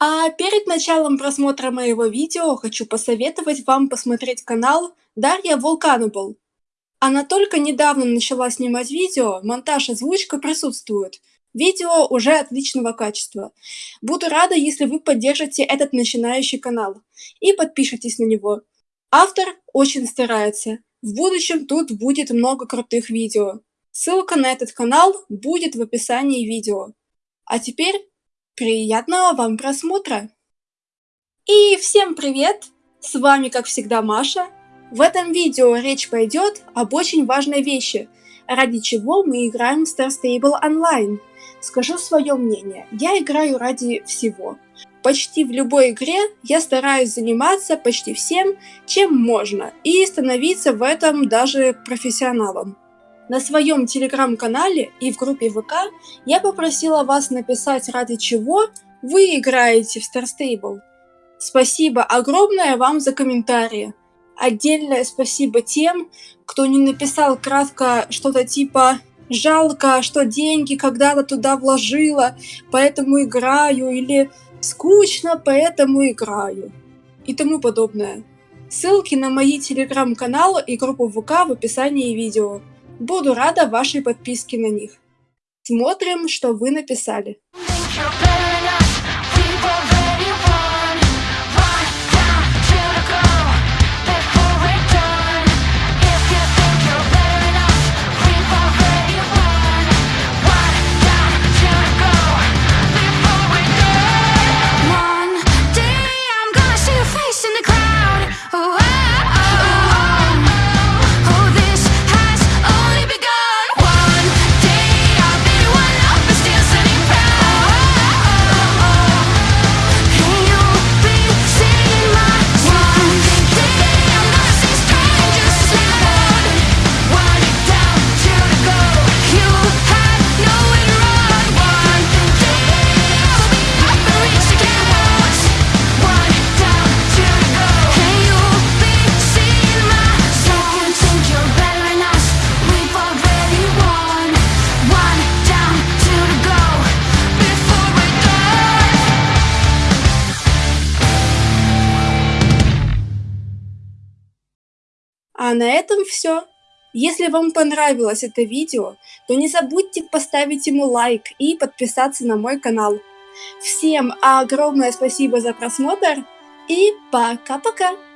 А перед началом просмотра моего видео хочу посоветовать вам посмотреть канал Дарья Vulcanable. Она только недавно начала снимать видео, монтаж озвучка присутствует. Видео уже отличного качества. Буду рада, если вы поддержите этот начинающий канал и подпишитесь на него. Автор очень старается. В будущем тут будет много крутых видео. Ссылка на этот канал будет в описании видео. А теперь приятного вам просмотра! И всем привет! С вами как всегда Маша. В этом видео речь пойдет об очень важной вещи, ради чего мы играем в Star Stable Online. Скажу свое мнение, я играю ради всего. Почти в любой игре я стараюсь заниматься почти всем, чем можно, и становиться в этом даже профессионалом. На своем телеграм-канале и в группе ВК я попросила вас написать, ради чего вы играете в Star Stable. Спасибо огромное вам за комментарии. Отдельное спасибо тем, кто не написал кратко что-то типа «жалко, что деньги когда-то туда вложила, поэтому играю» или «скучно, поэтому играю» и тому подобное. Ссылки на мои телеграм-каналы и группу ВК в описании видео. Буду рада вашей подписке на них. Смотрим, что вы написали. А на этом все. Если вам понравилось это видео, то не забудьте поставить ему лайк и подписаться на мой канал. Всем огромное спасибо за просмотр и пока-пока!